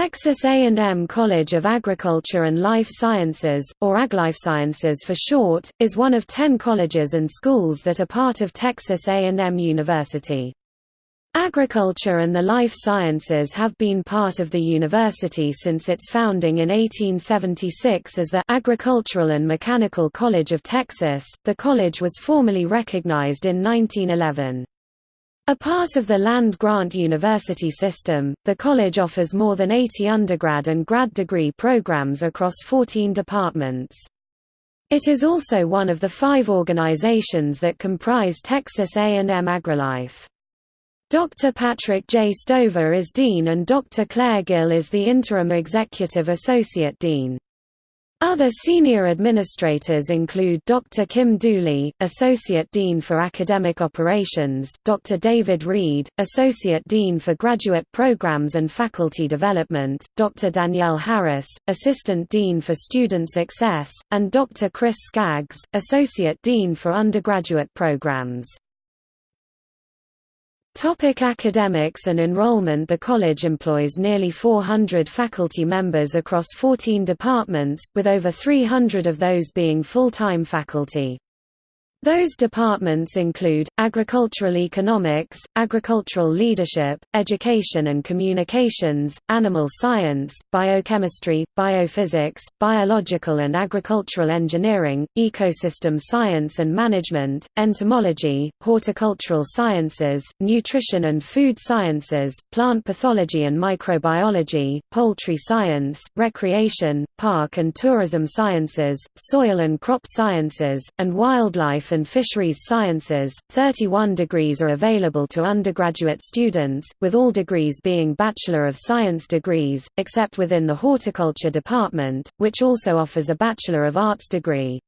Texas A&M College of Agriculture and Life Sciences, or AgLife Sciences for short, is one of ten colleges and schools that are part of Texas A&M University. Agriculture and the life sciences have been part of the university since its founding in 1876 as the Agricultural and Mechanical College of Texas. The college was formally recognized in 1911. A part of the land-grant university system, the college offers more than 80 undergrad and grad degree programs across 14 departments. It is also one of the five organizations that comprise Texas A&M AgriLife. Dr. Patrick J. Stover is Dean and Dr. Claire Gill is the Interim Executive Associate Dean. Other senior administrators include Dr. Kim Dooley, Associate Dean for Academic Operations, Dr. David Reed, Associate Dean for Graduate Programs and Faculty Development, Dr. Danielle Harris, Assistant Dean for Student Success, and Dr. Chris Skaggs, Associate Dean for Undergraduate Programs. Topic academics and enrollment The college employs nearly 400 faculty members across 14 departments, with over 300 of those being full-time faculty. Those departments include, agricultural economics, agricultural leadership, education and communications, animal science, biochemistry, biophysics, biological and agricultural engineering, ecosystem science and management, entomology, horticultural sciences, nutrition and food sciences, plant pathology and microbiology, poultry science, recreation, park and tourism sciences, soil and crop sciences, and wildlife and Fisheries Sciences. 31 degrees are available to undergraduate students, with all degrees being Bachelor of Science degrees, except within the Horticulture department, which also offers a Bachelor of Arts degree.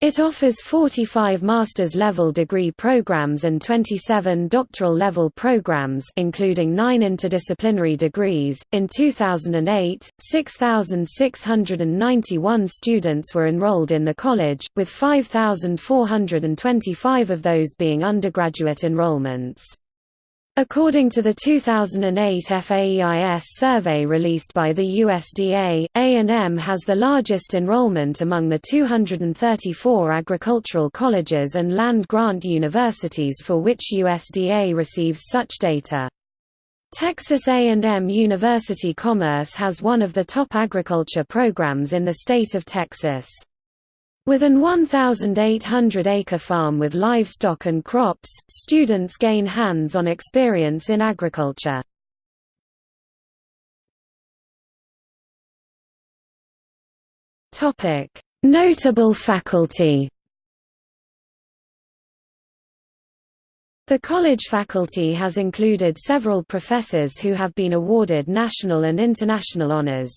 It offers 45 master's level degree programs and 27 doctoral level programs including 9 interdisciplinary degrees. In 2008, 6,691 students were enrolled in the college, with 5,425 of those being undergraduate enrollments. According to the 2008 FAEIS survey released by the USDA, A&M has the largest enrollment among the 234 agricultural colleges and land-grant universities for which USDA receives such data. Texas A&M University Commerce has one of the top agriculture programs in the state of Texas. With an 1,800-acre farm with livestock and crops, students gain hands-on experience in agriculture. Notable faculty The college faculty has included several professors who have been awarded national and international honors.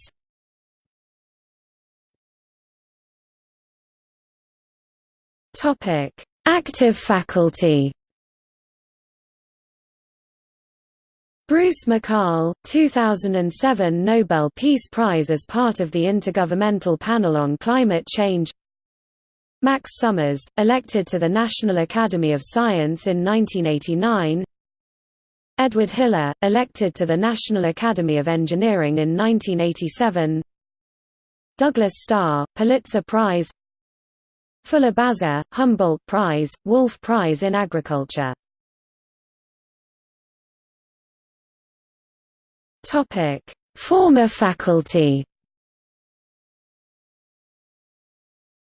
Topic: Active faculty. Bruce McCarl, 2007 Nobel Peace Prize as part of the Intergovernmental Panel on Climate Change. Max Summers, elected to the National Academy of Science in 1989 Edward Hiller, elected to the National Academy of Engineering in 1987 Douglas Starr, Pulitzer Prize Fuller Bazer, Humboldt Prize, Wolf Prize in Agriculture Topic: Former faculty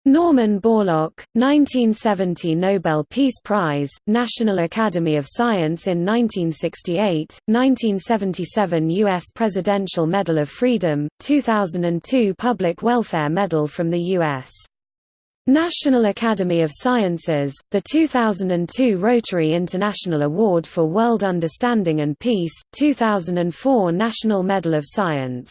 Norman Borlaug, 1970 Nobel Peace Prize, National Academy of Science in 1968, 1977 U.S. Presidential Medal of Freedom, 2002 Public Welfare Medal from the U.S. National Academy of Sciences, the 2002 Rotary International Award for World Understanding and Peace, 2004 National Medal of Science